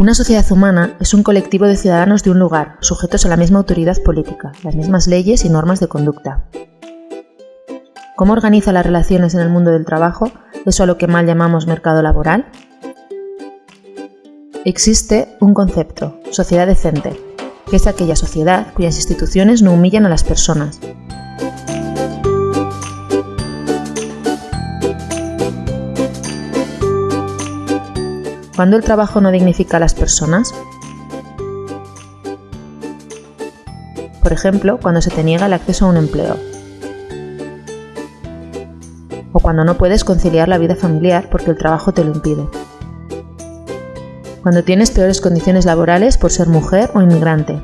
Una sociedad humana es un colectivo de ciudadanos de un lugar, sujetos a la misma autoridad política, las mismas leyes y normas de conducta. ¿Cómo organiza las relaciones en el mundo del trabajo, eso a lo que mal llamamos mercado laboral? Existe un concepto, sociedad decente, que es aquella sociedad cuyas instituciones no humillan a las personas. ¿Cuándo el trabajo no dignifica a las personas? Por ejemplo, cuando se te niega el acceso a un empleo. O cuando no puedes conciliar la vida familiar porque el trabajo te lo impide cuando tienes peores condiciones laborales por ser mujer o inmigrante,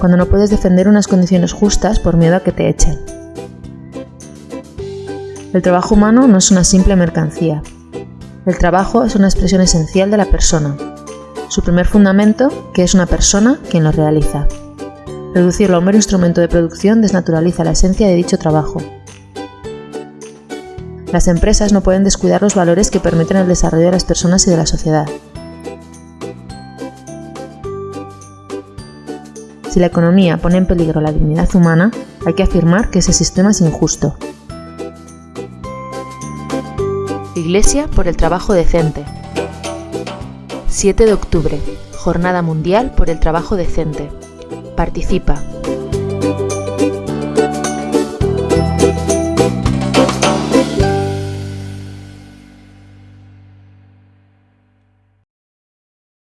cuando no puedes defender unas condiciones justas por miedo a que te echen. El trabajo humano no es una simple mercancía. El trabajo es una expresión esencial de la persona. Su primer fundamento, que es una persona quien lo realiza. Reducirlo a un mero instrumento de producción desnaturaliza la esencia de dicho trabajo. Las empresas no pueden descuidar los valores que permiten el desarrollo de las personas y de la sociedad. Si la economía pone en peligro la dignidad humana, hay que afirmar que ese sistema es injusto. Iglesia por el trabajo decente. 7 de octubre, Jornada Mundial por el Trabajo Decente. Participa.